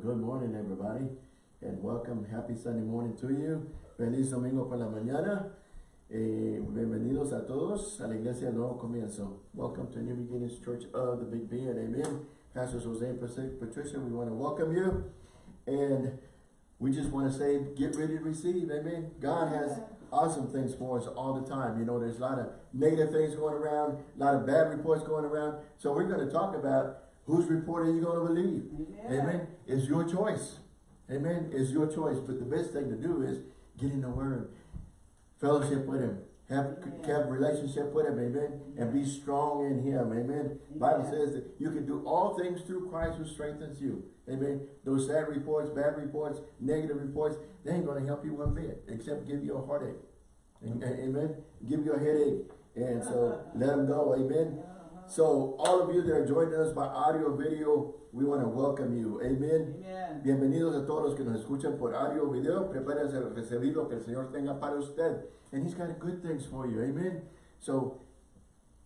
good morning, everybody, and welcome. Happy Sunday morning to you. Feliz domingo por la mañana. Eh, bienvenidos a todos a la Iglesia Nuevo Comienzo. Welcome to New Beginnings Church of the Big B and Amen. Pastor Jose and Patricia, we want to welcome you. And we just want to say, get ready to receive. Amen. God has awesome things for us all the time. You know, there's a lot of negative things going around, a lot of bad reports going around. So we're going to talk about whose report are you going to believe. Amen. Amen. It's your choice. Amen. It's your choice. But the best thing to do is get in the Word, fellowship with Him, have, have relationship with Him. Amen. And be strong in Him. Amen. Bible says that you can do all things through Christ who strengthens you. Amen. Those sad reports, bad reports, negative reports, they ain't going to help you one bit, except give you a heartache. Amen. Give you a headache. And so let them go. Amen. So all of you that are joining us by audio, video, we want to welcome you. Amen. Amen. Bienvenidos a todos los que nos escuchan por audio, video. Prepárense a recibir lo que el Señor tenga para usted. And He's got good things for you. Amen. So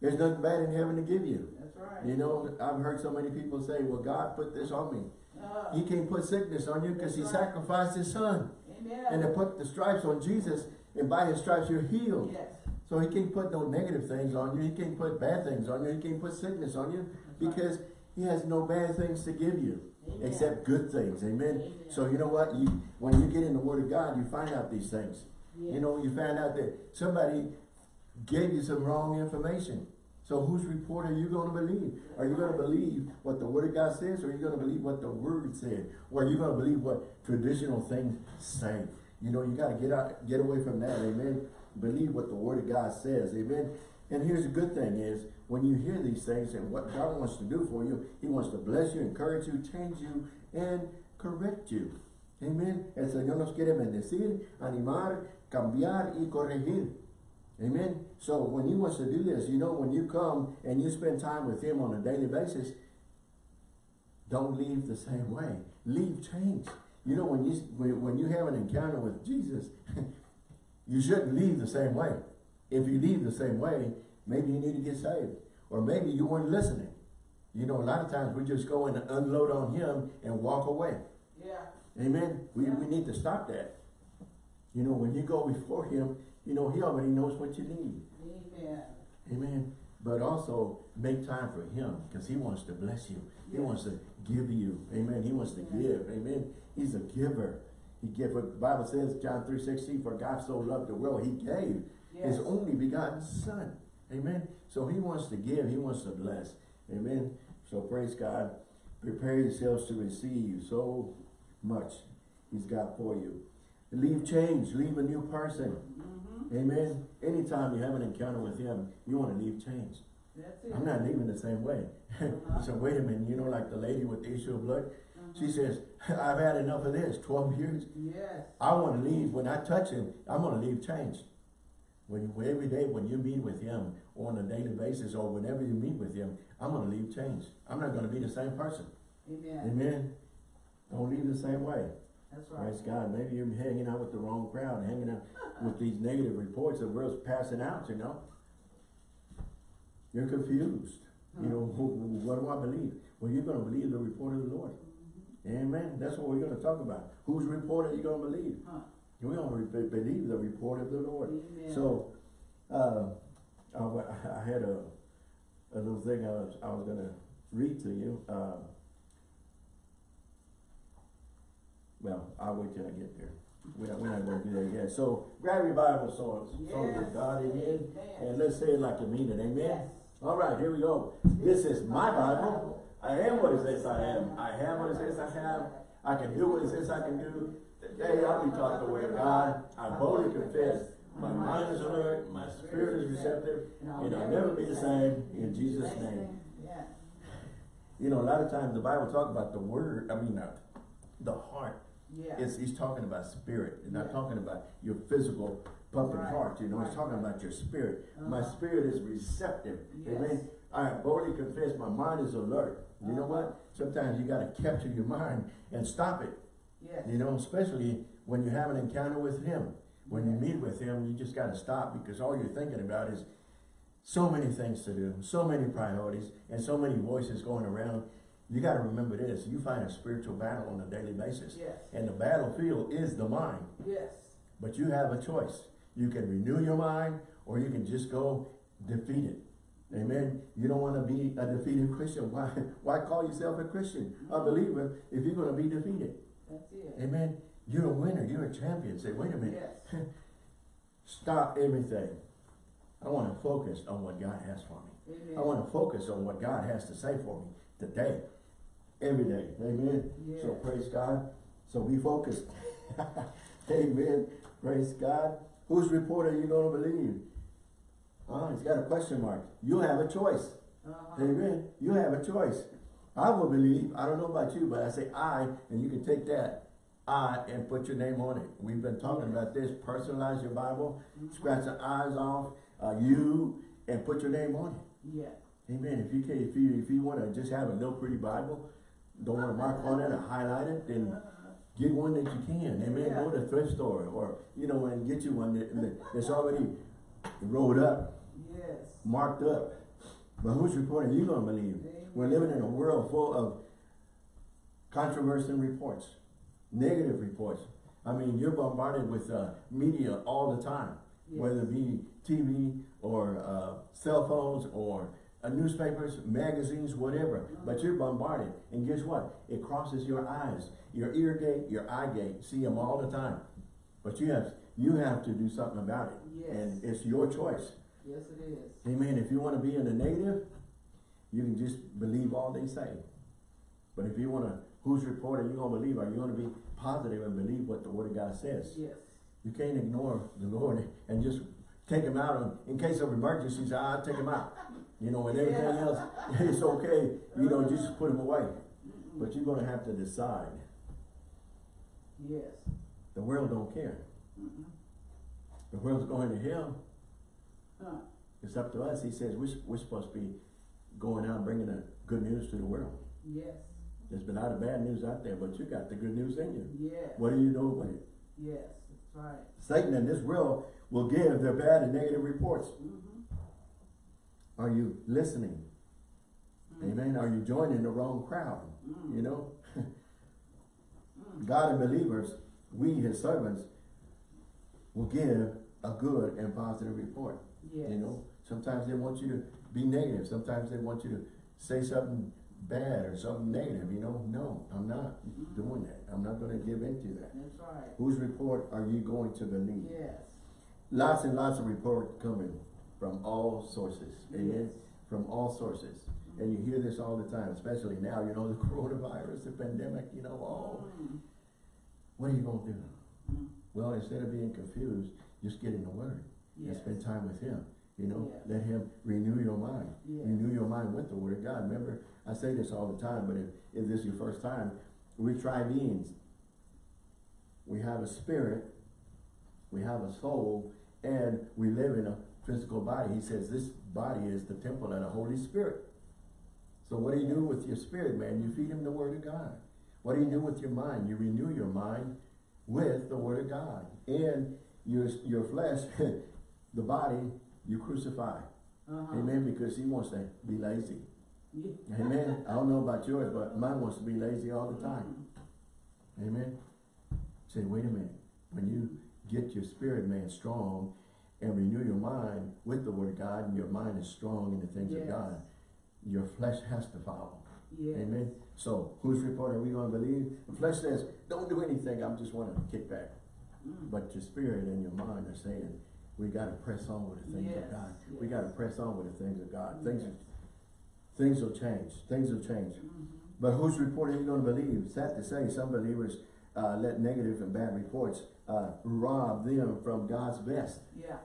there's nothing bad in heaven to give you. That's right. You know, I've heard so many people say, well, God put this on me. Uh, he can't put sickness on you because he right. sacrificed his son. Amen. And to put the stripes on Jesus, and by his stripes you're healed. Yes. So he can't put no negative things on you. He can't put bad things on you. He can't put sickness on you because he has no bad things to give you Amen. except good things. Amen? Amen? So you know what? You When you get in the word of God, you find out these things. Yes. You know, you find out that somebody gave you some wrong information. So whose report are you going to believe? Are you going to believe what the Word of God says or are you going to believe what the Word said? Or are you going to believe what traditional things say? You know, you got to get out, get away from that. Amen. Believe what the Word of God says. Amen. And here's the good thing is, when you hear these things and what God wants to do for you, He wants to bless you, encourage you, change you, and correct you. Amen. El Señor nos quiere bendecir, animar, cambiar y corregir. Amen. So when He wants to do this, you know, when you come and you spend time with Him on a daily basis, don't leave the same way. Leave change. You know, when you when you have an encounter with Jesus, you shouldn't leave the same way. If you leave the same way, maybe you need to get saved. Or maybe you weren't listening. You know, a lot of times we just go and unload on him and walk away. Yeah. Amen. We, yeah. we need to stop that. You know, when you go before him, you know, he already knows what you need. Amen. Amen. But also make time for him because he wants to bless you. He wants to give you. Amen. He wants to give. Amen. He's a giver. He gave what the Bible says, John 3 16, for God so loved the world, he gave yes. his only begotten son. Amen. So he wants to give, he wants to bless. Amen. So praise God. Prepare yourselves to receive so much he's got for you. Leave change, leave a new person. Mm -hmm. Amen. Anytime you have an encounter with him, you want to leave change. I'm not leaving the same way. Uh -huh. so wait a minute, you know, like the lady with the issue of blood, she says, I've had enough of this, 12 years. Yes. I want to leave. When I touch him, I'm going to leave changed. When you, every day when you meet with him on a daily basis or whenever you meet with him, I'm going to leave changed. I'm not going to be the same person. Amen. Amen. Don't leave the same way. That's right. Praise God. Maybe you're hanging out with the wrong crowd, hanging out with these negative reports that we're passing out, you know. You're confused. You know, what do I believe? Well, you're going to believe the report of the Lord. Amen. That's what we're going to talk about. Whose report are you going to believe? Huh. We're going to believe the report of the Lord. Amen. So, uh, I, I, had a, a little thing I was, I was going to read to you. Uh, well, I'll wait till I get there. We're not, we're not going to do that yet. So, grab your Bible, so, yes. so God, amen. And let's say it like you mean it, amen. Yes. All right, here we go. This is my Bible. I am what it says I am. I have what it says I have. I can do what it says I can do. Today I'll be taught the way of God. I boldly confess. My mind is alert. My spirit is receptive. And I'll never be the same in Jesus' name. You know, a lot of times the Bible talks about the word, I mean, uh, the heart. Yeah. It's, he's talking about spirit. He's not yeah. talking about your physical pumping right. heart. You know, right. he's talking about your spirit. Uh -huh. My spirit is receptive. Yes. Amen. I boldly confess my mind is alert. You know what? Uh-huh. Sometimes you got to capture your mind and stop it. Yes. You know, especially when you have an encounter with him. When you meet with him, you just got to stop because all you're thinking about is so many things to do, so many priorities, and so many voices going around. You got to remember this. You fight a spiritual battle on a daily basis. Yes. And the battlefield is the mind. Yes. But you have a choice. You can renew your mind or you can just go defeat it. Amen. You don't want to be a defeated Christian. Why, why call yourself a Christian, a mm-hmm. believer, if you're going to be defeated? That's it. Amen. You're a winner. You're a champion. Say, wait a minute. Yes. Stop everything. I want to focus on what God has for me. Amen. I want to focus on what God has to say for me today, every day. Amen. So praise God. So be focused. Amen. Praise God. Whose report are you going to believe? Ah, it's got a question mark. You have a choice. Uh-huh. Amen. You have a choice. I will believe. I don't know about you, but I say I, and you can take that I and put your name on it. We've been talking about this. Personalize your Bible. Scratch the I's off. Uh, you and put your name on it. Yeah. Amen. If you can, if you if you want to just have a little pretty Bible, don't want to mark on it or highlight it, then get one that you can. Amen. Yeah. Go to thrift store or you know and get you one that- that's already rolled up, Yes. marked up. But whose report are you going to believe? We're living in a world full of controversial reports, negative reports. I mean, you're bombarded with uh, media all the time, Yes. whether it be TV or uh, cell phones or uh, newspapers, magazines, whatever. But you're bombarded. And guess what? It crosses your eyes, your ear gate, your eye gate. See them all the time. But you have you have to do something about it. Yes. And it's your choice. Yes, it is. Amen. If you want to be in the negative, you can just believe all they say. But if you want to, whose report are you going to believe? Are you going to be positive and believe what the Word of God says? Yes. You can't ignore the Lord and just take him out on, in case of emergency, say, I'll take him out. You know, and everything Yeah. else, it's okay. You know, just uh-huh. put him away. But you're going to have to decide. Yes. The world don't care. Mm-mm. The world's going to hell. Huh. It's up to us. He says we're, we're supposed to be going out and bringing the good news to the world. Yes. There's been a lot of bad news out there, but you got the good news in you. Yes. What are you doing with it? Yes. That's right. Satan and this world will give their bad and negative reports. Mm-hmm. Are you listening? Amen. Are you joining the wrong crowd? Mm. You know? Mm. God and believers, we his servants, will give a good and positive report. Yes. You know, sometimes they want you to be negative. Sometimes they want you to say something bad or something negative. You know, no, I'm not Mhm. doing that. I'm not going to give into that. That's right. Whose report are you going to believe? Yes. Lots and lots of report coming from all sources. Amen. Yes. From all sources. And you hear this all the time, especially now, you know, the coronavirus, the pandemic, you know, oh, Mm. what are you going to do? Well, instead of being confused, just get in the Word and spend time with Him. You know, Yes. let Him renew your mind. Yes. Renew your mind with the Word of God. Remember, I say this all the time, but if, if this is your first time, we're tri-beings. We have a spirit, we have a soul, and we live in a physical body. He says this body is the temple of the Holy Spirit. So what do you do with your spirit, man? You feed him the Word of God. What do you do with your mind? You renew your mind with the Word of God. And your, your flesh, the body, you crucify. Uh-huh. Amen. Because he wants to be lazy. Yeah. Amen. I don't know about yours, but mine wants to be lazy all the time. Amen. Say, wait a minute. When you get your spirit man strong and renew your mind with the word of God and your mind is strong in the things Yes. of God, your flesh has to follow. Yes. Amen. So whose report are we going to believe? The flesh says, don't do anything. I'm just want to kick back. Mm. But your spirit and your mind are saying, we got to press on with the things Yes, of God. We yes. got to press on with the things of God. Yes. Things, things will change. Things will change. Mhm. But whose report are you going to believe? Sad to say, some believers uh, let negative and bad reports uh, rob them from God's best. Yeah.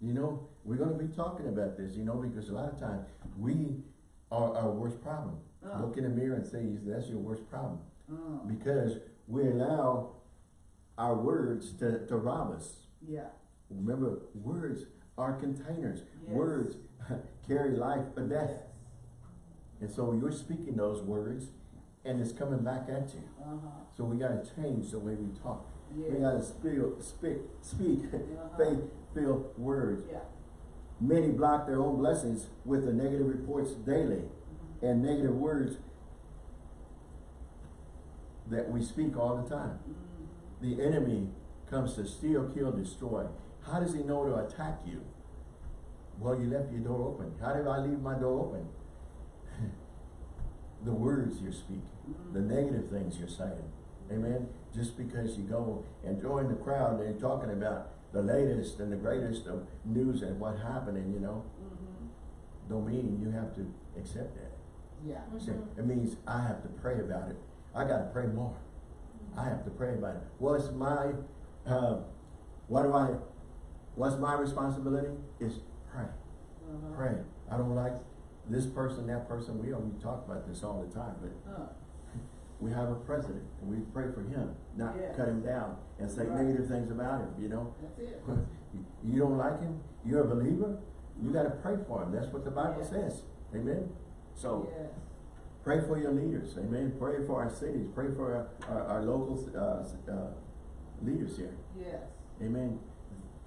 You know, we're going to be talking about this, you know, because a lot of times we are our worst problem. Oh. Look in the mirror and say, that's your worst problem. Oh. Because we allow our words to, to rob us. Yeah. Remember, words are containers. Yes. Words carry life or death. Yes. And so you're speaking those words and it's coming back at you. Uh-huh. So we got to change the way we talk. Yes. We got to speak, speak, speak Uh-huh. faith-filled words. Yeah. Many block their own blessings with the negative reports daily and negative words that we speak all the time. The enemy comes to steal, kill, destroy. How does he know to attack you? Well, you left your door open. How did I leave my door open? the words you're speaking, the negative things you're saying. Amen. Just because you go and join the crowd and you're talking about the latest and the greatest of news and what happening, you know, Mm-hmm. don't mean you have to accept that. Yeah. See, It means I have to pray about it. I gotta pray more. I have to pray about it. What's my, uh, what do I, what's my responsibility? Is pray, Uh-huh. pray. I don't like this person, that person. We don't talk about this all the time, but Huh. we have a president and we pray for him, not Yeah. cut him down and say Right. negative things about him, you know? That's it. You don't like him, you're a believer, you gotta pray for him. That's what the Bible Yeah. says. Amen? So. Pray for your leaders, amen. Pray for our cities, pray for our, our, our local, uh, uh, leaders here, Yes. amen.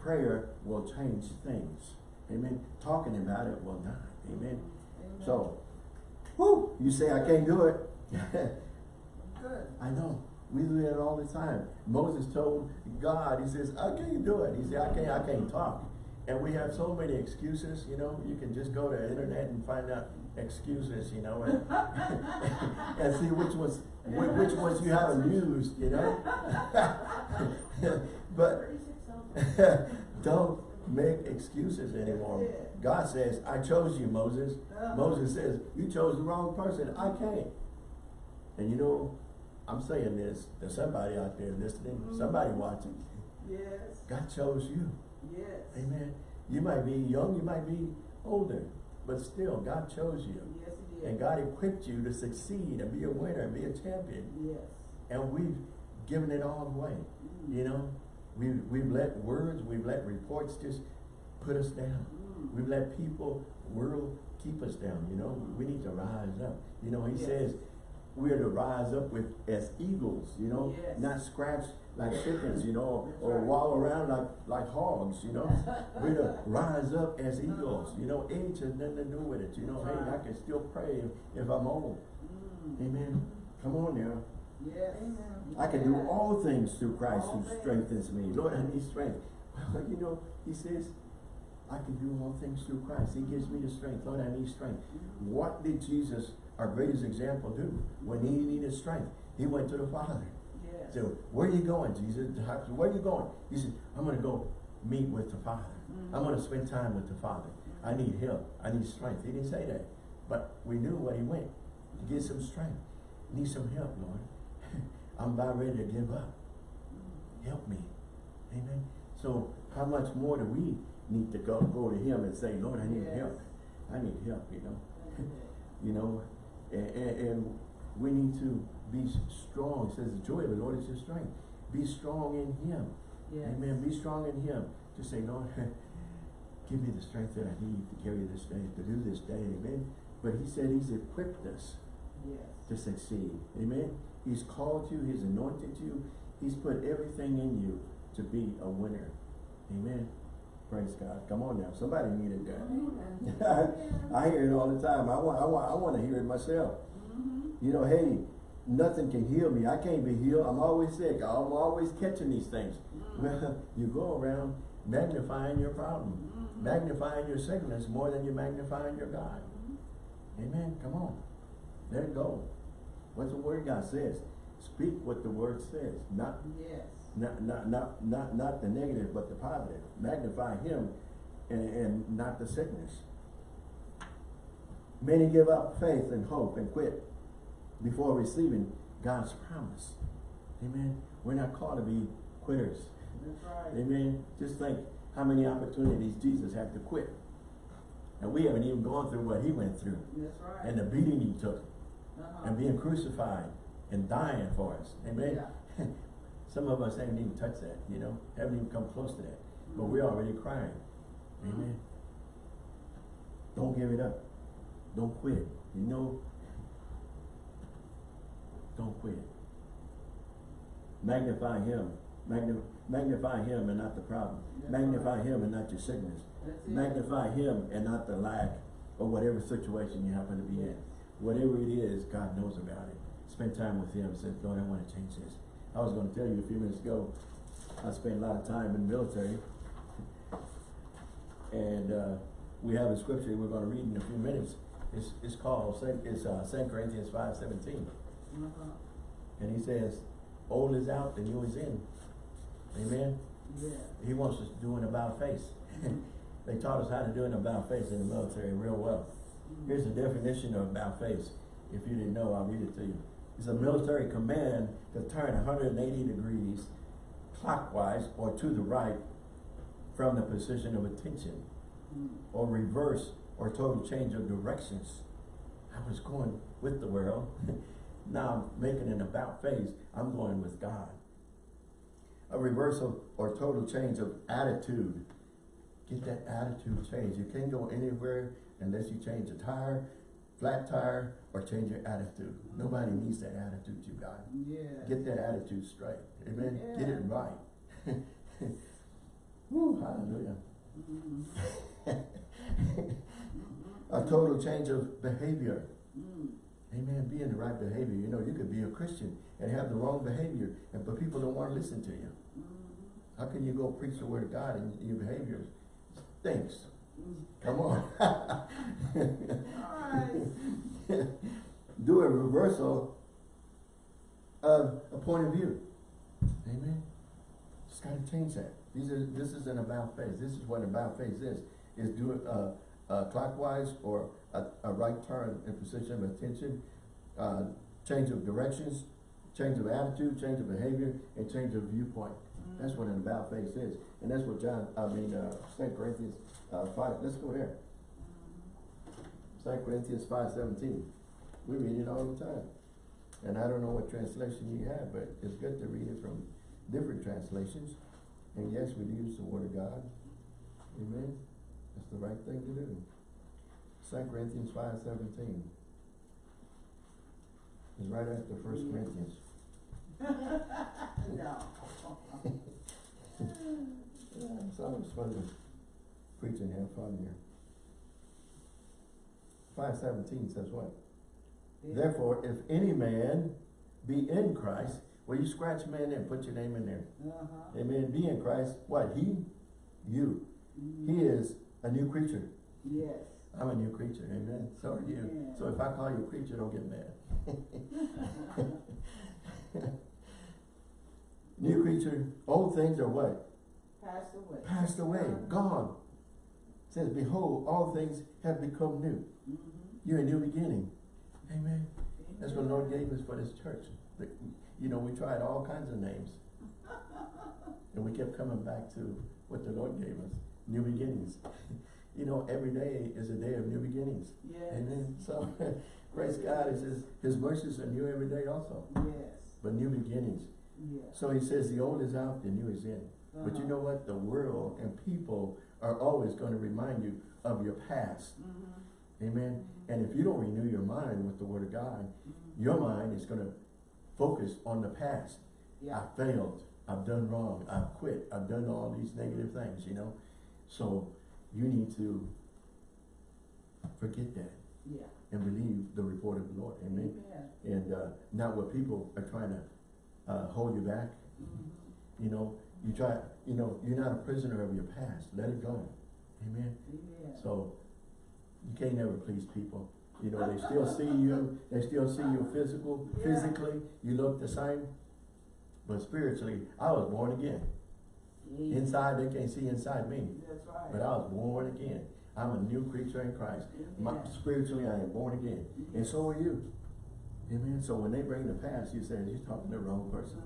Prayer will change things, amen. Talking about it will not, amen. Amen. So, whoo, you say I can't do it. Good. I know, we do that all the time. Moses told God, he says, I can't do it. He said, I can't, I can't talk. And we have so many excuses, you know, you can just go to the internet and find out excuses, you know, and, and see which ones, whi- which ones you haven't used, you know? But don't make excuses anymore. God says, I chose you, Moses. Moses says, you chose the wrong person. I can't. And you know, I'm saying this, there's somebody out there listening, mm-hmm. somebody watching. Yes. God chose you. Yes. Amen. You might be young, you might be older, but still, God chose you. Yes, it is. And God equipped you to succeed and be a winner and be a champion. Yes. And we've given it all away. Mm. You know, we've, we've let words, we've let reports just put us down. Mm. We've let people, world keep us down, you know. We need to rise up. You know, he Yes. says we're to rise up with as eagles, you know, Yes. not scratch like chickens, you know, or wallow around like, like hogs, you know. we're to rise up as eagles, you know, age has nothing to do with it, you know. Hey, I can still pray if, if I'm old. Mm. Amen. Come on now. Yes. I can do all things through Christ All who things. strengthens me. Lord, I need strength. Well, you know, he says, I can do all things through Christ. He gives me the strength. Lord, I need strength. What did Jesus, our greatest example, do when he needed strength? He went to the Father. So, where are you going, Jesus? Where are you going? He said, I'm going to go meet with the Father. Mhm. I'm going to spend time with the Father. I need help. I need strength. He didn't say that. But we knew where he went to get some strength. Need some help, Lord. I'm about ready to give up. Help me. Amen. So how much more do we need to go go to him and say, Lord, I need Yes. help. I need help, you know. You know, and, and, and we need to be strong. It says the joy of the Lord is your strength. Be strong in him. Yes. Amen. Be strong in him. Just say, Lord, give me the strength that I need to carry this day, to do this day. Amen. But he said he's equipped us Yes. to succeed. Amen. He's called you, he's anointed you, he's put everything in you to be a winner. Amen. Praise God. Come on now. Somebody needed that. I hear it all the time. I want I want I want to hear it myself. Mhm. You know, hey, nothing can heal me. I can't be healed. I'm always sick. I'm always catching these things. Mm. Well, you go around magnifying your problem, Mhm. magnifying your sickness more than you're magnifying your God. Amen. Come on. Let it go. What's the word God says? Speak what the word says. Not Yes. not not not not, not the negative, but the positive. Magnify him and, and not the sickness. Many give up faith and hope and quit before receiving God's promise. Amen. We're not called to be quitters. Right. Amen. Just think how many opportunities Jesus had to quit. And we haven't even gone through what he went through That's right. and the beating he took Uh-huh. and being crucified and dying for us. Amen. Yeah. Some of us haven't even touched that, you know, haven't even come close to that. But we're already crying. Amen. Don't give it up. Don't quit. You know, don't quit. Magnify him. Magnify him and not the problem. Magnify him and not your sickness. Magnify him and not the lack or whatever situation you happen to be in. Whatever it is, God knows about it. Spend time with him. Say, Lord, I want to change this. I was going to tell you a few minutes ago, I spent a lot of time in the military. and uh, we have a scripture we're going to read in a few minutes. It's, it's called, it's uh, 2 Corinthians 5, 17. Uh-huh. And he says, old is out and new is in. Amen? Yeah. He wants us to do an about face. they taught us how to do an about face in the military real well. Mm -hmm. Here's the definition of about face. If you didn't know, I'll read it to you. It's a military command to turn 180 degrees clockwise or to the right from the position of attention mm -hmm. or reverse or total change of directions. I was going with the world now I'm making an about face. I'm going with God. A reversal or total change of attitude. Get that attitude change. You can't go anywhere unless you change a tire, flat tire, or change your attitude. Nobody needs that attitude you got. Yeah. Get that attitude straight. Amen. Yeah. Get it right. Woo, hallelujah. Mhm. a total change of behavior. Mm. Amen. Be in the right behavior. You know, you could be a Christian and have the wrong behavior, and but people don't want to listen to you. How can you go preach the word of God and your behavior stinks? Mm. Come on. Do a reversal of a point of view. Amen. Just gotta change that. These are this is an about face. This is what about face is. Is do it uh, uh, clockwise or a, a right turn in position of attention, uh, change of directions, change of attitude, change of behavior, and change of viewpoint. That's what an about face is. And that's what John, I mean, uh, St. Corinthians, uh, five, let's go there. St. Corinthians five seventeen. We read it all the time. And I don't know what translation you have, but it's good to read it from different translations. And yes, we use the word of God. Amen. That's the right thing to do. St. Corinthians five seventeen. Is right after First Yeah. Corinthians. No. Yeah, it's always fun to preach and have fun here. Five seventeen says what? Yeah. Therefore, if any man be in Christ, well, you scratch man and put your name in there. Uh-huh. Amen. Be in Christ. What? He? You. He Mhm. is a new creature. Yes. I'm a new creature. Amen. So are you. So if I call you a creature, don't get mad. new creature. Old things are what? Passed away. Passed away. Gone. says, behold, all things have become new. Mhm. You're a new beginning. Amen. That's what the Lord gave us for this church. The- You know, we tried all kinds of names. And we kept coming back to what the Lord gave us, new beginnings. You know, every day is a day of new beginnings. Yes. Amen. So, praise God, it says His mercies are new every day also, Yes. but new beginnings. Yes. So He says the old is out, the new is in. But you Uh-huh. know what? The world and people are always going to remind you of your past. Mhm. Amen. And if you don't renew your mind with the Word of God, Mhm. your mind is going to focus on the past. Yeah. I failed. I've done wrong. I've quit. I've done all these negative things, you know. So you need to forget that Yeah. and believe the report of the Lord. Amen. Yeah. And uh, not what people are trying to uh, hold you back. Mhm. You know, you try, you know, you're not a prisoner of your past. Let it go. Amen. Yeah. So you can't never please people. You know, they still see you, they still see you physical, Yeah. physically, you look the same. But spiritually, I was born again. Yeah. Inside, they can't see inside me. That's right. But I was born again. I'm a new creature in Christ. My, spiritually, I am born again. And so are you. Amen. So when they bring the past, you say, you're talking to the wrong person.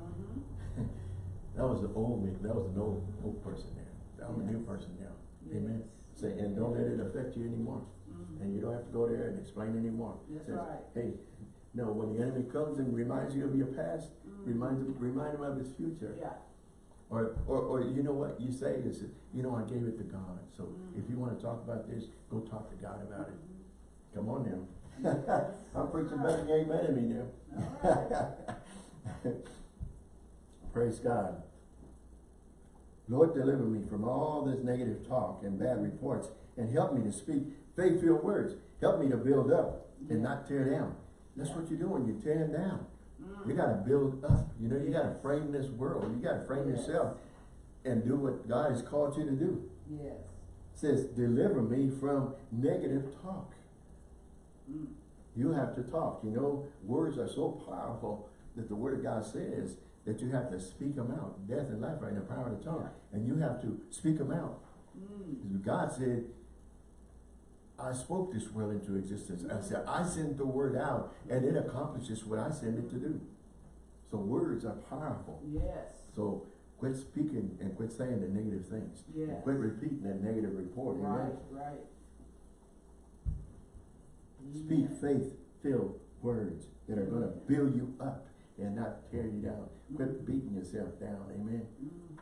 Mhm. That was the old me. That was an old, old person there. I'm a new person now. Amen. Say, and don't let it affect you anymore. Mhm. And you don't have to go there and explain anymore. That's Says, right. Hey, no, when the enemy comes and reminds you of your past, Mhm. remind him, remind him of his future. Yeah. Or, or, or you know what you say is, you know, I gave it to God. So Mhm. if you want to talk about this, go talk to God about it. Come on now. I'm preaching better than you ain't mad at me now. Praise God. Lord, deliver me from all this negative talk and bad reports and help me to speak faith-filled words. Help me to build up and not tear down. That's what you're doing. You're tearing down. You gotta build up, you know, you gotta frame this world, you gotta frame Yes. yourself and do what God has called you to do. Yes. says, deliver me from negative talk. Mm. You have to talk. You know, words are so powerful that the word of God says that you have to speak them out. Death and life are in the power of the tongue. And you have to speak them out. Mm. God said, I spoke this world into existence. I said, I sent the word out and it accomplishes what I sent it to do. So words are powerful. Yes. So quit speaking and quit saying the negative things. Yes. Quit repeating that negative report. Amen. Right, right. Speak Amen. faith-filled words that are gonna build you up and not tear you down. Quit beating yourself down, amen? Mhm.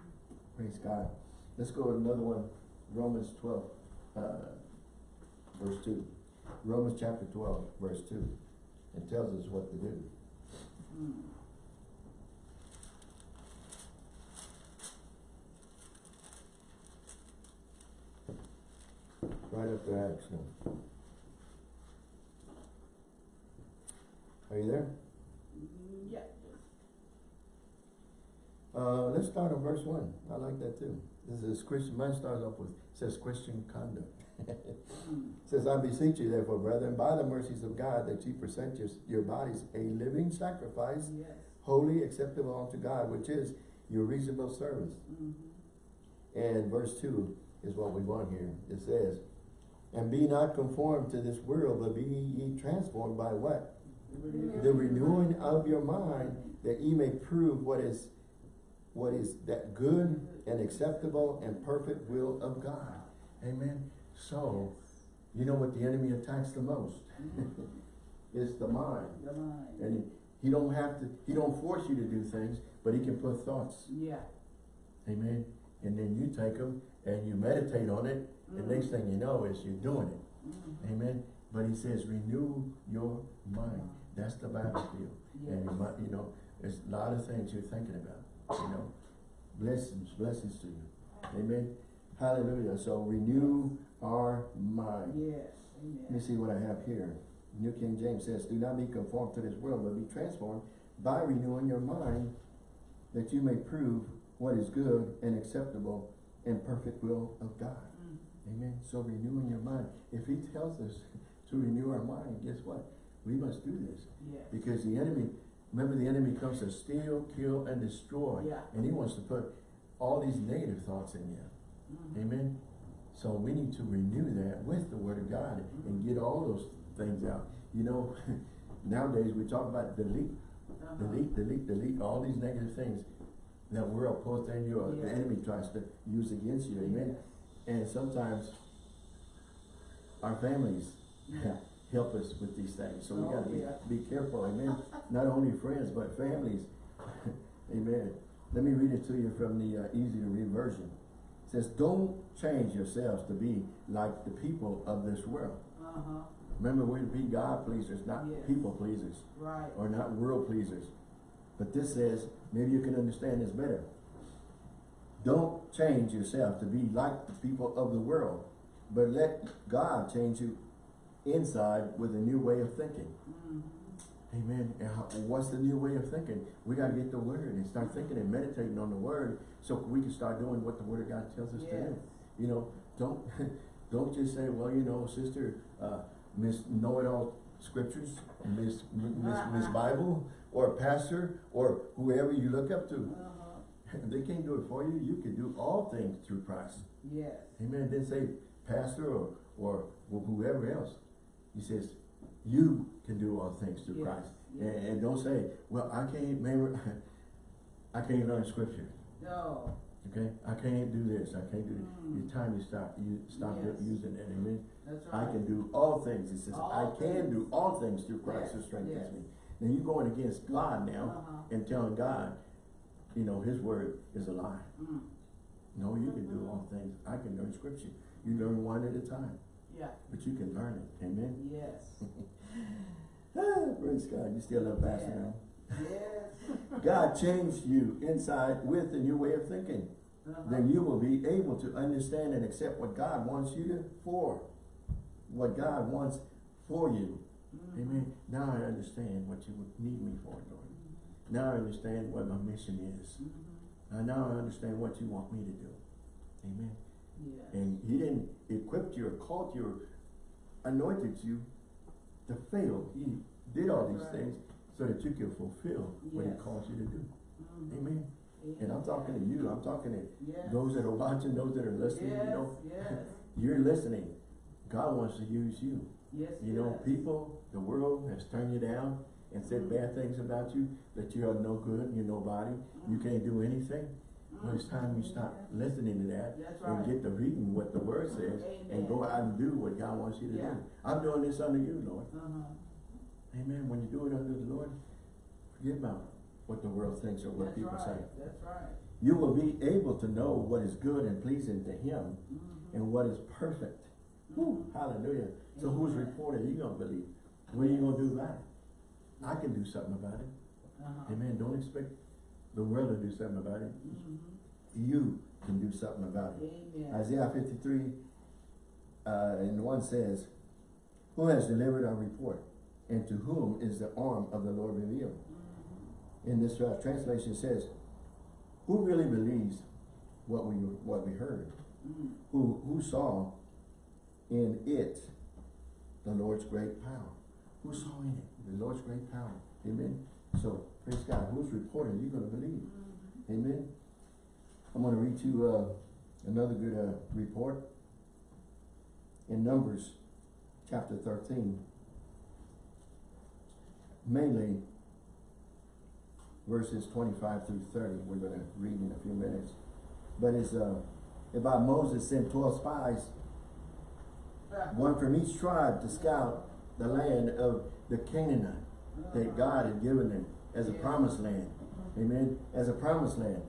Praise God. Let's go to another one, Romans twelve, uh, verse two. Romans chapter twelve, verse two. It tells us what to do. Mm. Right after action. Are you there? Mm, Yeah. Uh, let's start on verse one. I like that too. This is Christian, mine starts off with, says Christian conduct. Mm. Says, I beseech you therefore, brethren, by the mercies of God, that ye present your, your bodies a living sacrifice, Yes. holy, acceptable unto God, which is your reasonable service. Mhm. And verse two is what we want here. It says, and be not conformed to this world, but be ye transformed by what? The renewing of your mind, that ye may prove what is, what is that good and acceptable and perfect will of God. Amen. So, you know what the enemy attacks the most? It's the mind. The mind. And he, he don't have to, he don't force you to do things, but he can put thoughts. Yeah. Amen. And then you take them and you meditate on it. The Mhm. next thing you know is you're doing it. Mhm. Amen. But he says, renew your mind. That's the battlefield. And you might, you know, there's a lot of things you're thinking about, you know. Blessings, blessings to you. Amen. Hallelujah. So renew our mind. Yes. Amen. Let me see what I have here. New King James says, Do not be conformed to this world, but be transformed by renewing your mind, that you may prove what is good and acceptable and perfect will of God. Mm. Amen. So renewing your mind. If he tells us to renew our mind, guess what? We must do this. Yes. Because the enemy, remember the enemy comes to steal, kill, and destroy. Yeah. And he wants to put all these negative thoughts in you. Mhm. Amen. So we need to renew that with the word of God and get all those things out. You know, nowadays we talk about delete, Uh-huh. delete, delete, delete, all these negative things that world puts in you or the enemy tries to use against you. Amen. Yes. And sometimes our families Yeah. help us with these things. So we Oh, gotta be, be careful, amen. Not only friends, but families. amen. Let me read it to you from the uh, easy to read version. It says, don't change yourselves to be like the people of this world. Uh-huh. Remember, we're to be God pleasers, not Yes. people pleasers, Right. or not world pleasers. But this says, maybe you can understand this better. Don't change yourself to be like the people of the world, but let God change you inside with a new way of thinking. Mhm. Amen. And how, what's the new way of thinking? We got to get the word and start thinking and meditating on the word so we can start doing what the word of God tells us to do. You know, don't don't just say, well, you know, sister, uh, Miss Know-it-all scriptures, Miss Miss Miss Bible, or pastor, or whoever you look up to. Uh-huh. They can't do it for you. You can do all things through Christ. Yes. Amen. Then say pastor or, or whoever else. He says, you can do all things through Yes, Christ. yes. And, and don't say, well, I can't remember, I can't learn scripture. No. Okay? I can't do this. I can't do this. Mm. It's time you stop, you stop Yes. using it. Amen. That's I can do all things. It says, All I can things. do all things through Christ who strengthens yes. me. Now you're going against God now Uh-huh. and telling God, you know, his word is a lie. Mm. No, you can do all things. I can learn scripture. You learn one at a time, Yeah. but you can learn it. Amen. Yes. Ah, praise God. You still love Pastor Yeah. now. Yes. God changed you inside with a new way of thinking. Uh-huh. Then you will be able to understand and accept what God wants you to for. What God wants for you. Mhm. Amen. Now I understand what you would need me for, Lord. Now I understand what my mission is. Mhm. Now I understand what you want me to do. Amen. Yes. And he didn't equip you or called you or anointed you to fail. He did all these right. things so that you can fulfill what he Yes. calls you to do. Mhm. Amen. And I'm talking to you, I'm talking to Yes. those that are watching, those that are listening, You know, yes. you're listening. God wants to use you. yes. You know, people, the world has turned you down and said bad things about you, that you are no good, you're nobody, you can't do anything. It's time you stop listening to that That's and get to reading what the word says and go out and do what God wants you to Yeah. do. I'm doing this under you, Lord. Uh-huh. Amen. When you do it under the Lord, forget about what the world thinks or what That's people say. right, that's right. You will be able to know what is good and pleasing to Him Mhm. and what is perfect. Whew, hallelujah. So whose Amen. report are you going to believe? What are you going to do about it? I can do something about it. Uh-huh. Amen. Don't expect the world to do something about it. Mhm. You can do something about it. Amen. Isaiah 53 uh, and 1 says, Who has delivered our report? And to whom is the arm of the Lord revealed? Mhm. In this uh, translation says, Who really believes what we what we heard? Mhm. Who who saw in it the Lord's great power? Who saw in it the Lord's great power? Amen. So praise God. Whose report are you going to believe? Mhm. Amen. I'm going to read you uh, another good uh, report in Numbers chapter 13. Mainly verses 25 through 30. We're going to read in a few minutes. But it's uh, about Moses sent 12 spies, one from each tribe to scout the land of the Canaanite that God had given them as a promised land. Amen. As a promised land.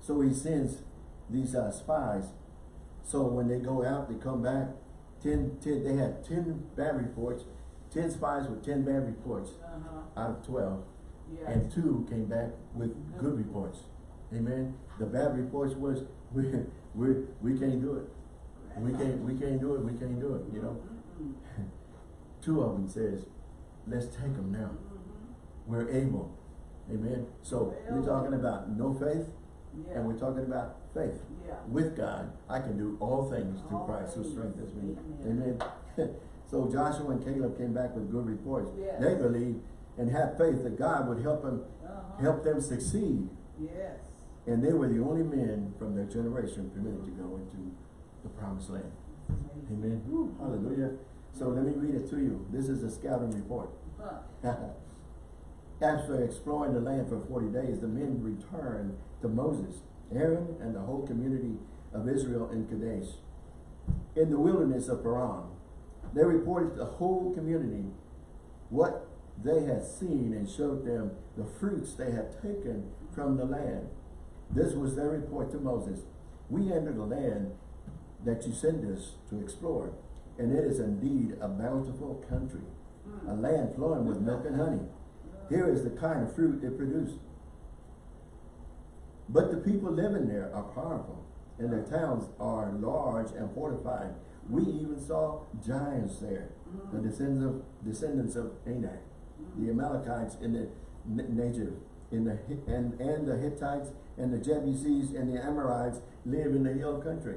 So he sends these uh, spies. So when they go out, they come back. 10, 10, they had 10 bad reports. 10 spies with 10 bad reports Uh-huh. out of 12. Yes. And two came back with good reports. Amen. The bad reports was, we, we, we can't do it. We can't, we can't do it. We can't do it, you know. Mhm. Two of them says, let's take them now. Mhm. We're able. Amen. So we're talking about no faith Yeah. and we're talking about faith. Yeah. With God, I can do all things through All Christ who strengthens me. Amen. Amen. so Joshua and Caleb came back with good reports. Yes. They believed and had faith that God would help them Uh-huh. help them succeed. Yes. And they were the only men from their generation permitted to go into the promised land. Amazing. Amen. Woo, hallelujah. So let me read it to you. This is a scouting report. Huh. After exploring the land for 40 days, the men returned to Moses, Aaron, and the whole community of Israel in Kadesh. In the wilderness of Paran, they reported to the whole community what they had seen and showed them the fruits they had taken from the land. This was their report to Moses. We entered the land that you sent us to explore, and it is indeed a bountiful country, a land flowing with milk and honey. Here is the kind of fruit it produced. But the people living there are powerful, and their towns are large and fortified. We even saw giants there, the descendants of descendants of Anak, the Amalekites in the N- Negev, in the and and the Hittites and the Jebusites and the Amorites live in the hill country.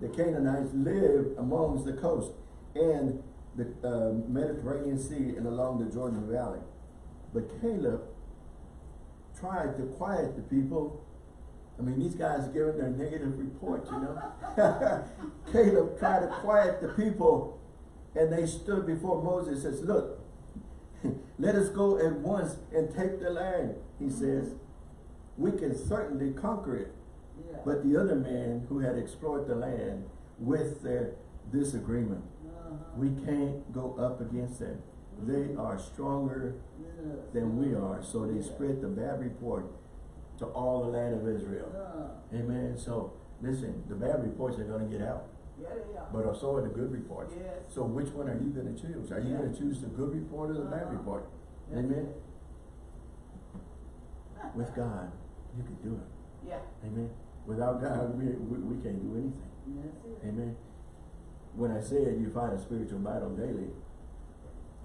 The Canaanites live amongst the coast and the uh, Mediterranean Sea and along the Jordan Valley. But Caleb tried to quiet the people. I mean, these guys are giving their negative report, you know. Caleb tried to quiet the people, and they stood before Moses and says, Look, let us go at once and take the land, he says. We can certainly conquer it. Yeah. But the other man who had explored the land with their disagreement, Uh-huh. we can't go up against them. They are stronger Yes. than we are. So they spread the bad report to all the land of Israel. Amen. So listen, the bad reports are going to get out, yeah, yeah. but so are the good reports. Yes. So which one are you going to choose? Are you going to choose the good report or the bad Uh-huh. report? Amen. With God, you can do it. Yeah. Amen. Without God, we, we, we can't do anything. Amen. When I said you fight a spiritual battle daily,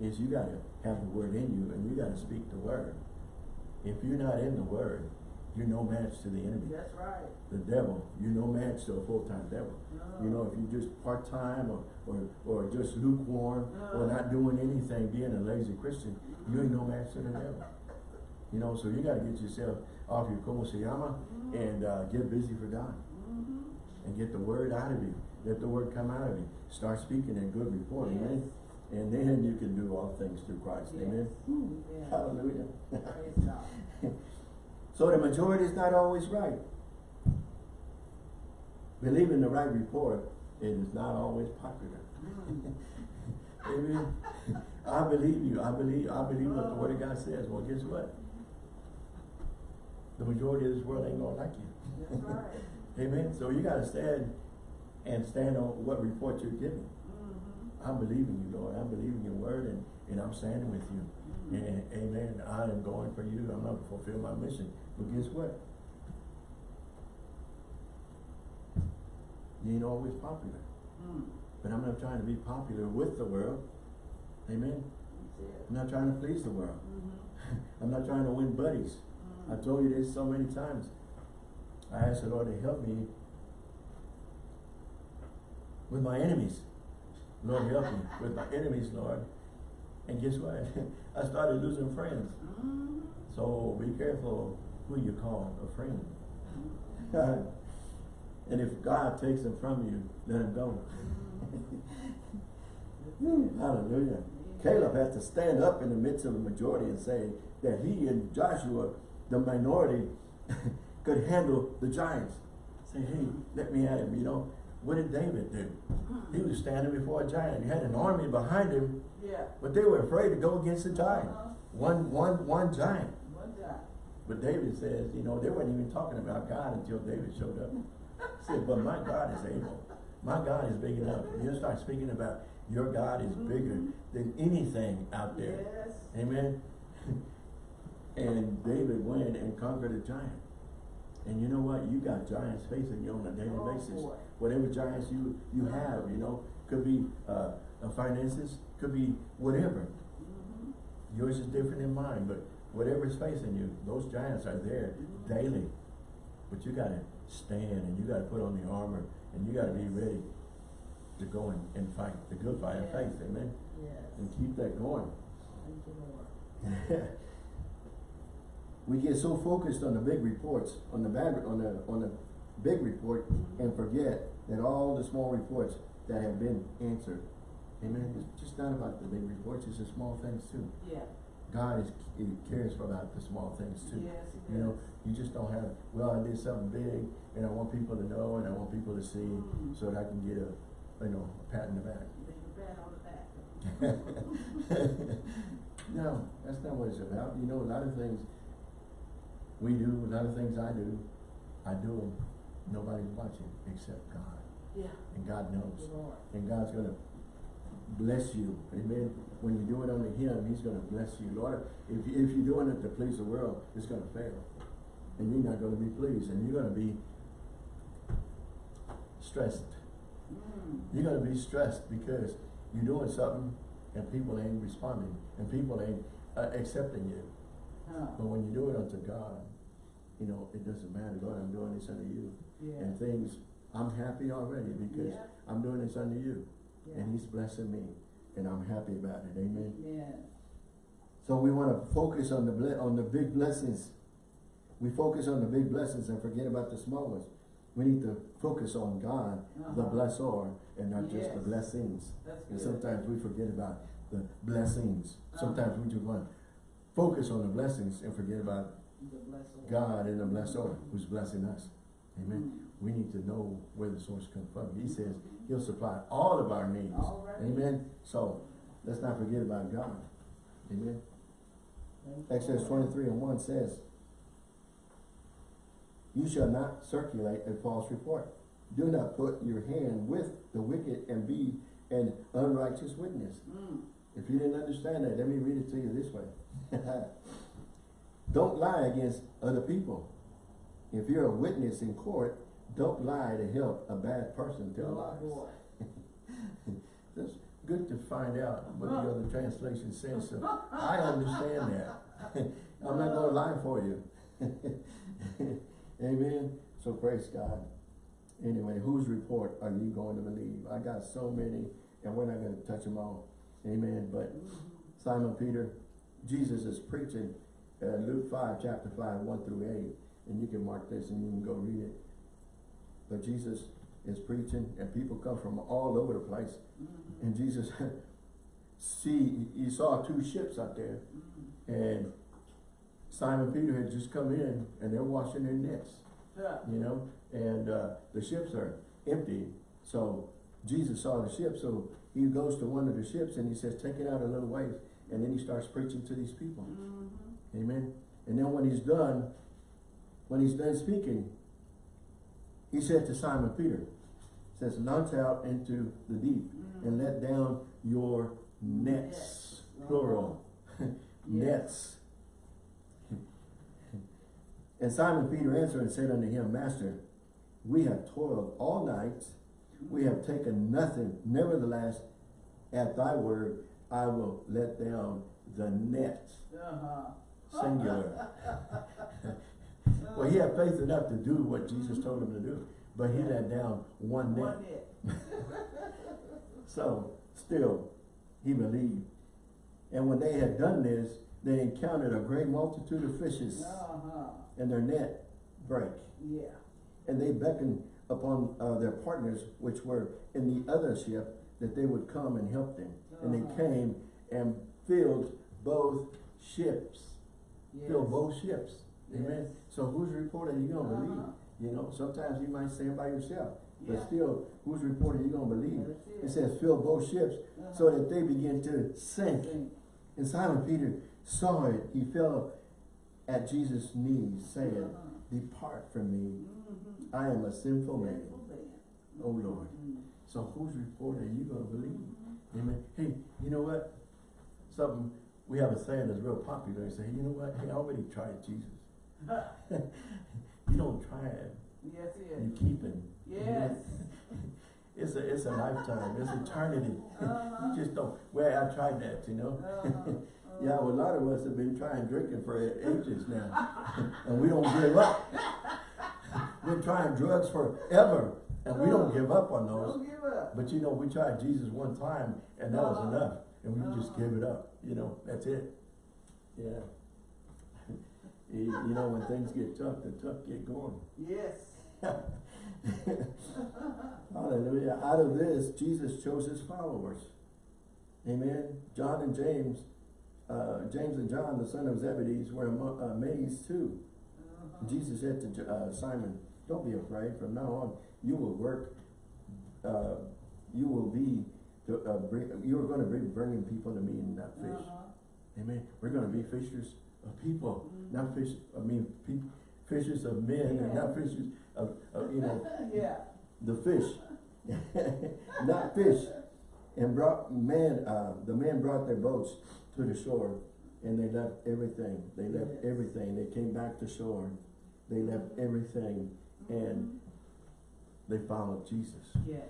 is you gotta have the word in you and you gotta speak the word. If you're not in the word, you're no match to the enemy. That's right. The devil, you're no match to a full-time devil. No. You know, if you're just part-time or, or, or just lukewarm or not doing anything, being a lazy Christian, you ain't no match to the devil. You know, so you gotta get yourself off your como se llama and, uh, get busy for God Mhm. and get the word out of you. Let the word come out of you. Start speaking in good report, amen? And then you can do all things through Christ, amen? Yes. Hallelujah. Praise So the majority is not always right. Believing the right report, it is not always popular. Mm. Amen. I believe you. I believe I believe what the word of God says. Well, guess what? The majority of this world ain't gonna like you. Right. Amen. So you gotta stand and stand on what report you're giving. Mhm. I'm believing you, Lord. I'm believing your word and, and I'm standing with you. Mhm. And amen. I am going for you. I'm not fulfill my mission. But guess what? You ain't always popular. Mm. But I'm not trying to be popular with the world. Amen. I'm not trying to please the world. Mhm. I'm not trying to win buddies. Mm. I've told you this so many times. I asked the Lord to help me with my enemies. Lord, help me with my enemies, Lord. And guess what? I started losing friends. Mhm. So be careful who you call a friend. and if God takes them from you, let them go. Mhm. Hallelujah. Caleb had to stand up in the midst of the majority and say that he and Joshua, the minority, could handle the giants. Say, hey, let me at him, you know. What did David do? He was standing before a giant. He had an army behind him, Yeah. but they were afraid to go against the giant. Uh-huh. One, one, one giant. One time. But David says, you know, they weren't even talking about God until David showed up. He said, but my God is able. My God is big enough. You start speaking about your God is bigger than anything out there. Yes. Amen. and David went and conquered a giant. And you know what? You got giants facing you on a daily Oh, basis. boy. Whatever giants you, you have, you know, could be uh, uh, finances, could be whatever. Mhm. Yours is different than mine, but whatever is facing you, those giants are there daily. But you gotta stand and you gotta put on the armor and you gotta be ready to go and, and fight the good fight of faith, amen? Yes. And keep that going. Thank you, Lord. we get so focused on the big reports, on the bad, on the, on the big report and forget that all the small reports that have been answered. Amen. It's just not about the big reports, it's the small things too. Yeah. God is, he cares about the small things too. Yes, he You know, you just don't have, well, I did something big and I want people to know and I want people to see Mm. so that I can get a, you know, a pat in the back. Leave a pat on the back. no, that's not what it's about. You know, a lot of things we do, a lot of things I do, I do them. Nobody's watching except God. Yeah. And God knows. Lord. And God's gonna bless you. Amen. When you do it under Him, He's gonna bless you. Lord, if, you- if you're doing it to please the world, it's gonna fail. And you're not gonna be pleased. And you're gonna be stressed. Mm. You're gonna be stressed because you're doing something and people ain't responding and people ain't uh, accepting you. Huh. But when you do it unto God, you know, it doesn't matter, Lord, I'm doing this unto you. Yeah. And things, I'm happy already because Yeah. I'm doing this unto you. Yeah. And he's blessing me. And I'm happy about it, amen. Yes. So we want to focus on the on the big blessings. We focus on the big blessings and forget about the small ones. We need to focus on God, the Uh-huh. blessor, and not just the blessings. And sometimes we forget about the blessings. Uh-huh. Sometimes we just want to focus on the blessings and forget about The bless Lord. God and the blessor who's blessing us. Amen. Mm. We need to know where the source comes from. He says he'll supply all of our needs. Right. Amen. So let's not forget about God. Amen. Exodus twenty-three and one says, You shall not circulate a false report. Do not put your hand with the wicked and be an unrighteous witness. Mm. If you didn't understand that, let me read it to you this way. don't lie against other people. If you're a witness in court, don't lie to help a bad person tell Oh, lies. Just good to find out what the other translation says, so I understand that. I'm not gonna lie for you. Amen, so praise God. Anyway, whose report are you going to believe? I got so many, and we're not gonna touch them all. Amen, but Simon Peter, Jesus is preaching, uh, Luke five, chapter five, one through eight, and you can mark this and you can go read it. But Jesus is preaching, and people come from all over the place, and Jesus see, he saw two ships out there, and Simon Peter had just come in, and they're washing their nets, Yeah. you know, and uh, the ships are empty. So Jesus saw the ship, so he goes to one of the ships and he says, take it out a little ways. And then he starts preaching to these people. Mm-hmm. Amen. And then when he's done, when he's done speaking, he said to Simon Peter, says, launch out into the deep and let down your nets, plural, nets. And Simon Peter answered and said unto him, Master, we have toiled all night, we have taken nothing. Nevertheless, at thy word, I will let down the net. Uh-huh. Singular. well, he had faith enough to do what Jesus told him to do, but he let down one net. One. So, still, he believed. And when they had done this, they encountered a great multitude of fishes, Uh-huh. and their net brake. Yeah. And they beckoned upon uh, their partners, which were in the other ship, that they would come and help them. And they Uh-huh. came and filled both ships. Yes. Filled both ships. Amen. So whose report are you gonna Uh-huh. believe? You know, sometimes you might stand by yourself, but still, whose report are you gonna believe? It it. says fill both ships so Uh-huh. that they begin to sink. Sink. And Simon Peter saw it. He fell at Jesus' knees, saying, Uh-huh. Depart from me. Mhm. I am a sinful man. Sinful man. Oh Lord. Mhm. So whose report are you going to believe? Amen. Hey, you know what? Something, we have a saying that's real popular. They say, you know what? Hey, I already tried Jesus. you don't try it. Yes, You keep him. Yes. It's a, it's a lifetime. It's eternity. Uh-huh. you just don't. Well, I tried that, you know. Uh-huh. Yeah, well, a lot of us have been trying drinking for ages now, and we don't give up. We're trying drugs forever, and we don't give up on those. Don't give up. But you know, we tried Jesus one time, and that was Uh-huh. enough, and we just give it up. You know, that's it. Yeah. you, you know, when things get tough, the tough get going. Yes. Hallelujah. Out of this, Jesus chose his followers. Amen. John and James, uh, James and John, the son of Zebedee, were amazed too. Uh-huh. Jesus said to uh, Simon, don't be afraid. From now on, you will work, uh, you will be, to, uh, bring, you are going to be bringing people to me and not fish. Uh-huh. Amen. We're going to be fishers of people, Mhm. not fish, I mean, pe- fishers of men and not fishers of, of, you know, Yeah. the fish, not fish. And brought men, uh, the men brought their boats to the shore and they left everything. They left Yes. everything. They came back to shore. They left everything and they followed Jesus. Yes.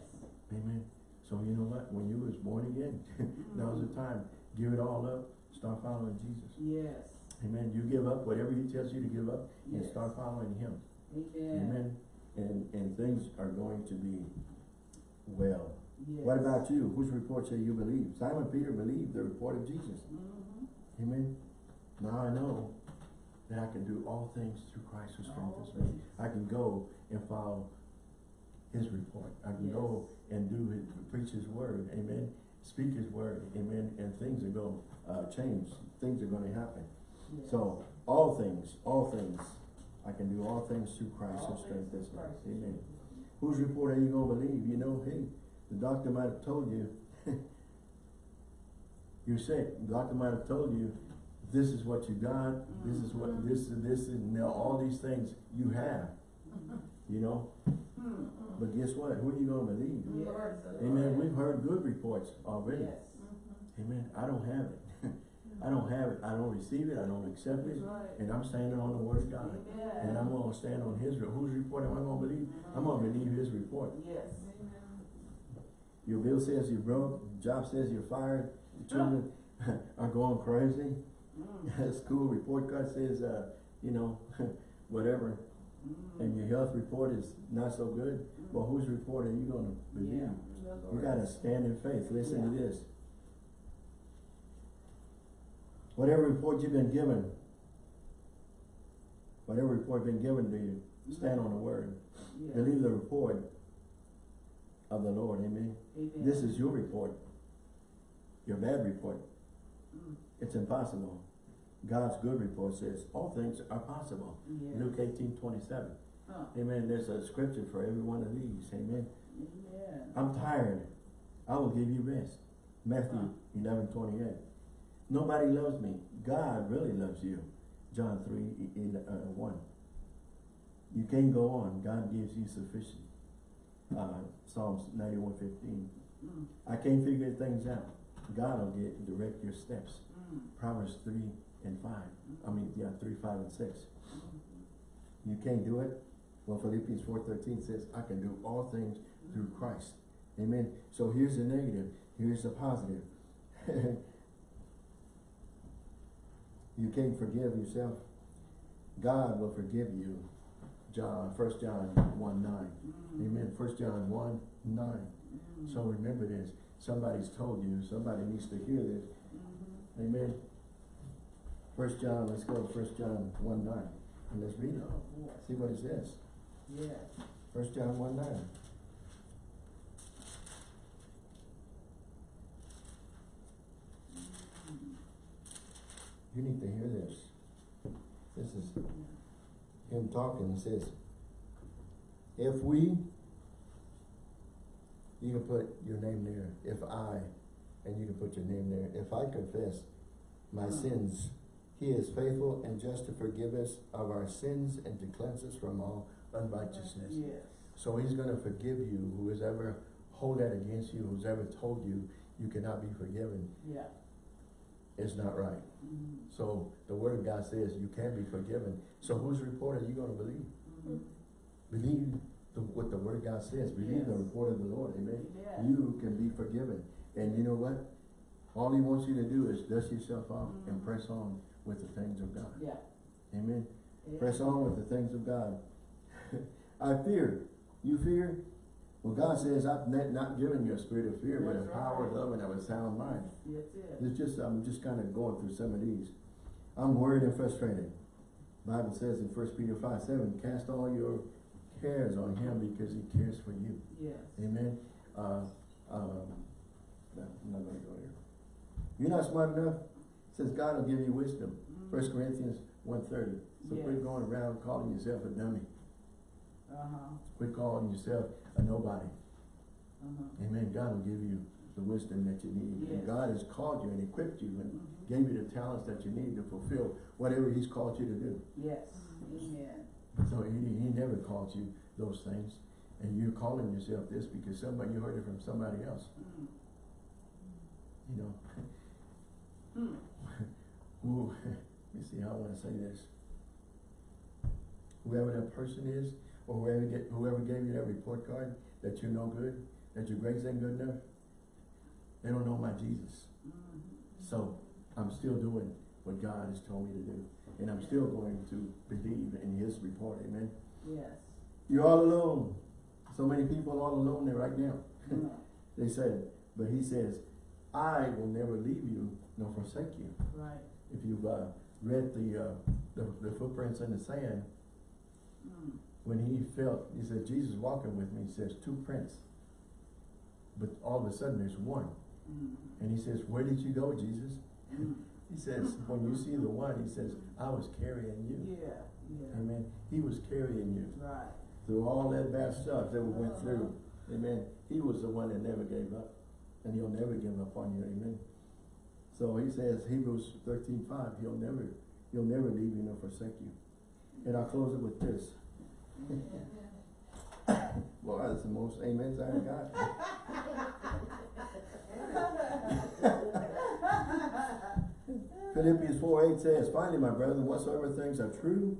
Amen. So you know what? When you was born again, now's the time. Give it all up. Start following Jesus. Yes. Amen. You give up whatever he tells you to give up and start following him. Amen. Amen. And, and things are going to be well. Yes. What about you? Whose report shall you believe? Simon Peter believed the report of Jesus. Mhm. Amen. Now I know that I can do all things through Christ who strengthens me. I can go and follow his report. I can go and do his, preach his word. Amen. Speak his word. Amen. And things are going to uh, change. Things are going to happen. Yes. So all things, all things, I can do all things through Christ All who strengthens me. Amen. Whose report are you going to believe? You know, hey, the doctor might have told you you're sick. The doctor might have told you this is what you got, this is what, this this, this, and now all these things you have, Mhm. you know. Mhm. But guess what? Who are you going to believe? Yes. Amen. We've heard good reports already. Yes. Amen. I don't have it. I don't have it. I don't receive it. I don't accept it. Right. And I'm standing on the word of God. Amen. And I'm going to stand on his, re- whose report am I going to believe? I'm going to believe his report. Yes. Your bill says you're broke, job says you're fired, your children are going crazy. Mm. School report card says, uh, you know, whatever, Mm. and your health report is not so good. Well, whose report are you gonna believe? Yeah, You Lord. gotta stand in faith. Listen to this. Whatever report you've been given, whatever report been given to you, stand on the word. Yeah. Believe the report of the Lord, amen? Amen. This is your report. Your bad report. Mm. It's impossible. God's good report says, all things are possible. Yeah. Luke eighteen twenty-seven. Huh. Amen. There's a scripture for every one of these. Amen. Amen. I'm tired. I will give you rest. Matthew eleven twenty-eight. Nobody loves me. God really loves you. John three in, uh, one. You can't go on. God gives you sufficient. Uh, Psalms ninety-one fifteen. Mm. I can't figure things out. God will get direct your steps. Mm. Proverbs three and five. I mean, yeah, three, five, and six. Mm. You can't do it? Well, Philippians four thirteen says, I can do all things through Christ. Amen. So here's the negative. Here's the positive. you can't forgive yourself. God will forgive you. John, first John one nine. Mm. Amen. First John one nine. Mm. So remember this. Somebody's told you. Somebody needs to hear this. Amen. First John, let's go to First John one nine. And let's read it. Oh. See what it says. Yes. First John one nine. Mm. You need to hear this. This is him talking. He says, if we, you can put your name there. If I, and you can put your name there. If I confess my sins, he is faithful and just to forgive us of our sins and to cleanse us from all unrighteousness. Yes. So he's gonna forgive you, who has ever hold that against you, who's ever told you you cannot be forgiven, Yeah. is not right. Mhm. So the word of God says you can be forgiven. So whose report are you gonna believe? Mhm. Believe the, what the word of God says. Believe the report of the Lord, amen? Amen. You can be forgiven. And you know what? All he wants you to do is dust yourself off and Mhm. press on with the things of God. Yeah. Amen? Yeah. Press on with the things of God. I fear. You fear? Well, God says, I've not, not given you a spirit of fear, but a That's power, right. love, and of a sound mind. That's it. It's just, I'm just kind of going through some of these. I'm worried and frustrated. Bible says in First Peter five, seven, cast all your cares on him because he cares for you. Yes. Amen. Uh, um, no, I'm not gonna go there. You're not smart enough? Says God will give you wisdom. Mhm. First Corinthians one thirty. So quit Yes. going around calling yourself a dummy. Uh-huh. Quit calling yourself a nobody. Uh-huh. Amen. God will give you the wisdom that you need. And God has called you and equipped you and Mhm. gave you the talents that you need to fulfill whatever He's called you to do. Yes. Amen. So He, he never called you those things. And you're calling yourself this because somebody, you heard it from somebody else. Mm. You know, Hmm. who, let me see how I want to say this. Whoever that person is, or whoever get, whoever gave you that report card, that you're no good, that your grades ain't good enough, they don't know my Jesus. Mhm. So, I'm still doing what God has told me to do. And I'm still going to believe in His report, amen? Yes. You're all alone. So many people are all alone there right now. Mm. They said, but He says, I will never leave you nor forsake you. Right. If you've uh, read the, uh, the the footprints in the sand, Mm. when he felt, he said, Jesus walking with me, he says, two prints. But all of a sudden there's one. Mm. And he says, where did you go, Jesus? Mm. He says, when you see the one, he says, I was carrying you. Yeah. Yeah. Amen. He was carrying you Right. through all that bad stuff that we went through. Amen. He was the one that never gave up. And he'll never give up on you. Amen. So he says, Hebrews thirteen five, he'll never, he'll never leave you nor forsake you. And I'll close it with this. Well, that's the most amens I got. Philippians four eight says, Finally, my brethren, whatsoever things are true,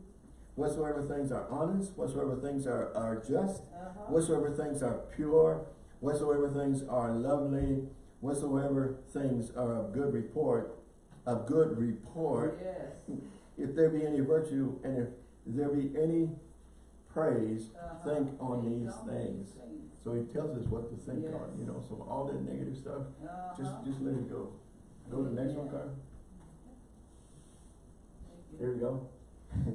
whatsoever things are honest, whatsoever things are, are just, Uh-huh. whatsoever things are pure, whatsoever things are lovely, whatsoever things are of good report, of good report, Yes. if there be any virtue and if there be any praise, Uh-huh. think on these on things. things. So he tells us what to think Yes. on, you know, so all that negative stuff, Uh-huh. just, just let it go. Go to the next one, Carl. There we go.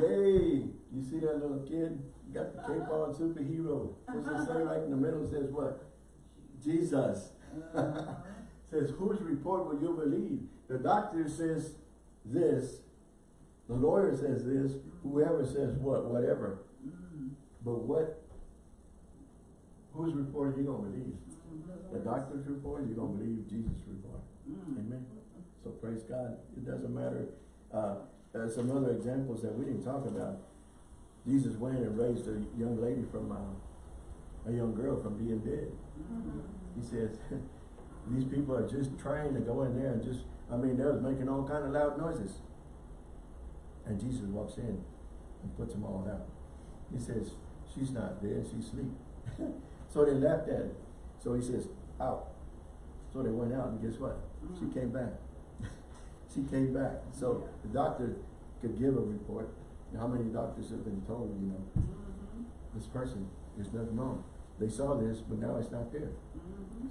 Yay! You see that little kid? Got the cape on, superhero. What's it say right in the middle? Says what? Jesus. Says, whose report will you believe? The doctor says this. The lawyer says this. Whoever says what, whatever. Mm. But what? Whose report are you gonna believe? The doctor's report? You gonna believe Jesus' report? Mm. Amen. So praise God. It doesn't matter. Uh, uh, some other examples that we didn't talk about. Jesus went and raised a young lady from, uh, a young girl from being dead. Mhm. He says, these people are just trying to go in there and just, I mean, they was making all kind of loud noises. And Jesus walks in and puts them all out. He says, she's not dead, she's asleep. so they laughed at him. So he says, out. So they went out and guess what? She Mm. came back. she came back. So the doctor could give a report. How many doctors have been told, you know, Mhm. this person, there's nothing wrong. They saw this, but now it's not there.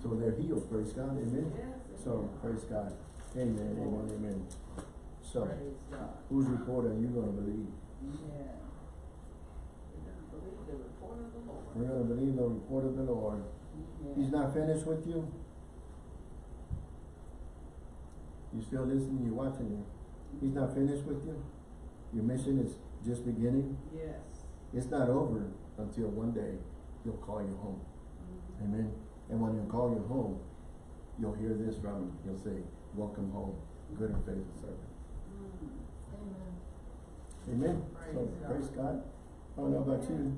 So they're healed, praise God, amen? Yes, So, amen. praise God, amen, amen, amen. So, whose report are you gonna believe? Yeah. We're gonna believe the report of the Lord. We're gonna believe the report of the Lord. Yeah. He's not finished with you? You still listening, you're watching him. He's not finished with you? Your mission is just beginning? Yes. It's not over until one day he'll call you home. Mhm. Amen. And when he'll call you home, you'll hear this from him. He'll say, welcome home, good and faithful servant. Mm. Amen. So Praise God. praise God. I don't know about you.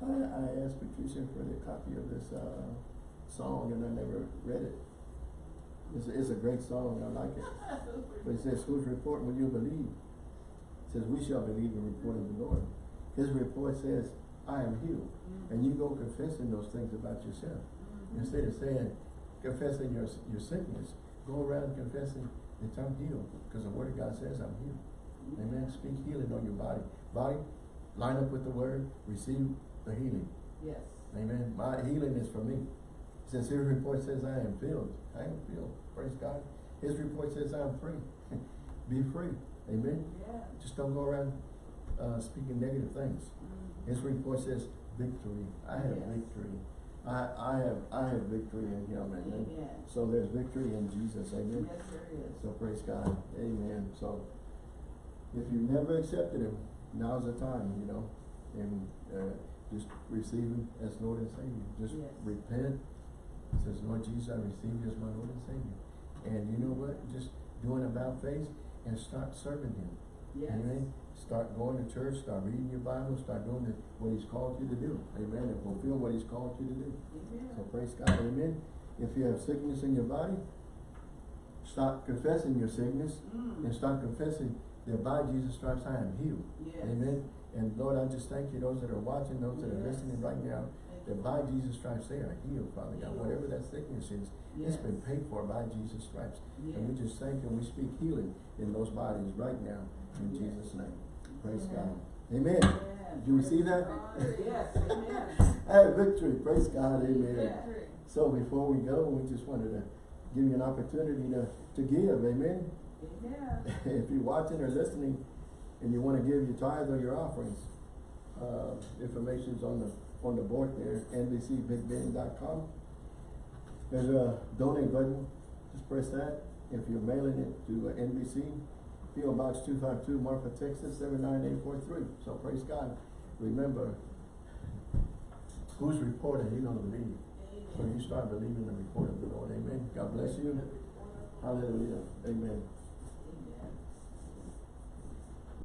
I, I asked Patricia for the copy of this, uh, song and I never read it. It's, it's a great song, I like it. But it says, whose report will you believe? It says, we shall believe the report of the Lord. His report says, I am healed. And you go confessing those things about yourself. Mhm. Instead of saying, confessing your, your sickness, go around confessing that I'm healed. Because the word of God says I'm healed. Amen. Speak healing on your body. Body, line up with the word, receive the healing. Yes. Amen. My healing is for me. Since his report says I am filled, I am filled. Praise God. His report says I'm free. Be free. Amen. Yeah. Just don't go around uh, speaking negative things. Mhm. His report says victory. I have Yes. victory. I, I have I have victory in him. Amen. Amen. So there's victory in Jesus. Amen. Yes, there is. So praise God. Amen. So if you never accepted him, now's the time, you know, and uh, just receive him as Lord and Savior. Just Yes. repent. Says, Lord Jesus, I receive you as my Lord and Savior. And you know what? Just doing about face and start serving him. Yes. Amen. Start going to church, start reading your Bible, start doing the, what he's called you to do. Amen. And fulfill what he's called you to do. Amen. So praise God, amen. If you have sickness in your body, stop confessing your sickness Mm. and start confessing that by Jesus' stripes I am healed. Yes. Amen. And Lord, I just thank you, those that are watching, those that are listening right now, that by Jesus' stripes they are healed, Father God. Whatever that sickness is, it's been paid for by Jesus' stripes. And we just thank you and we speak healing in those bodies right now in Jesus' name. Praise God. Amen. Amen. Did you receive that? Yes, amen. I have victory. Praise God. Amen. Victory. So before we go, we just wanted to give you an opportunity to, to give, amen? Amen. If you're watching or listening and you want to give your tithe or your offerings, uh, information's on the, on the board there, nbcbigbend.com. There's a donate button, just press that. If you're mailing it to NBC, P.O. Box two five two, Marfa, Texas, seven nine eight four three. So praise God. Remember, whose report are you gonna believe? So you start believing the report of the Lord, amen. God bless you. Hallelujah, amen.